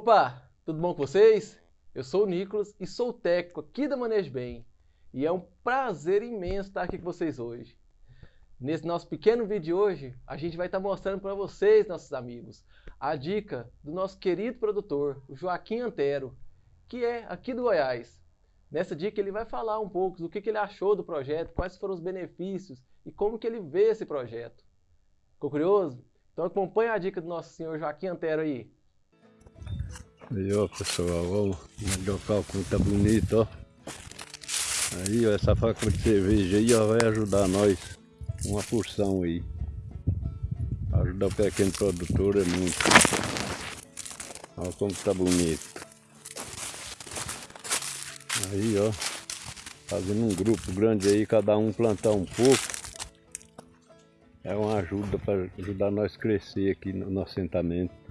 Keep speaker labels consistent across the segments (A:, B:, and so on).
A: Opa, tudo bom com vocês? Eu sou o Nicolas e sou o técnico aqui da Manejo Bem. E é um prazer imenso estar aqui com vocês hoje. Nesse nosso pequeno vídeo de hoje, a gente vai estar mostrando para vocês, nossos amigos, a dica do nosso querido produtor, o Joaquim Antero, que é aqui do Goiás. Nessa dica ele vai falar um pouco do que ele achou do projeto, quais foram os benefícios e como que ele vê esse projeto. Ficou curioso? Então acompanha a dica do nosso senhor Joaquim Antero aí.
B: Aí ó pessoal, ó, o cálculo tá bonito, ó. Aí ó, essa faca de cerveja aí ó, vai ajudar nós uma porção aí. Ajudar o pequeno produtor é muito. Olha como tá bonito. Aí ó, fazendo um grupo grande aí, cada um plantar um pouco. É uma ajuda para ajudar nós a crescer aqui no nosso assentamento.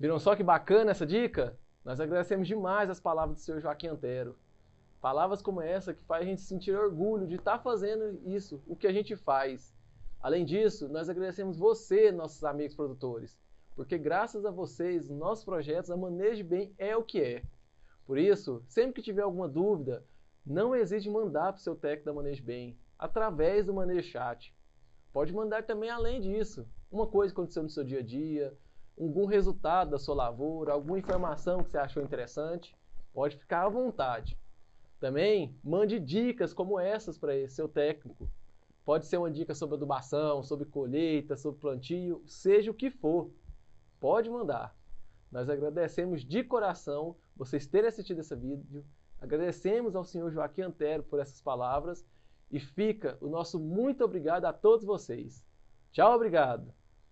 A: Viram só que bacana essa dica? Nós agradecemos demais as palavras do senhor Joaquim Antero. Palavras como essa que faz a gente sentir orgulho de estar fazendo isso, o que a gente faz. Além disso, nós agradecemos você, nossos amigos produtores, porque graças a vocês, nossos projetos, a Manejo Bem é o que é. Por isso, sempre que tiver alguma dúvida, não hesite em mandar para o seu técnico da Manejo Bem, através do Manejo Chat. Pode mandar também além disso, uma coisa que aconteceu no seu dia a dia, algum resultado da sua lavoura, alguma informação que você achou interessante, pode ficar à vontade. Também mande dicas como essas para esse seu técnico. Pode ser uma dica sobre adubação, sobre colheita, sobre plantio, seja o que for. Pode mandar. Nós agradecemos de coração vocês terem assistido esse vídeo. Agradecemos ao senhor Joaquim Antero por essas palavras e fica o nosso muito obrigado a todos vocês. Tchau, obrigado!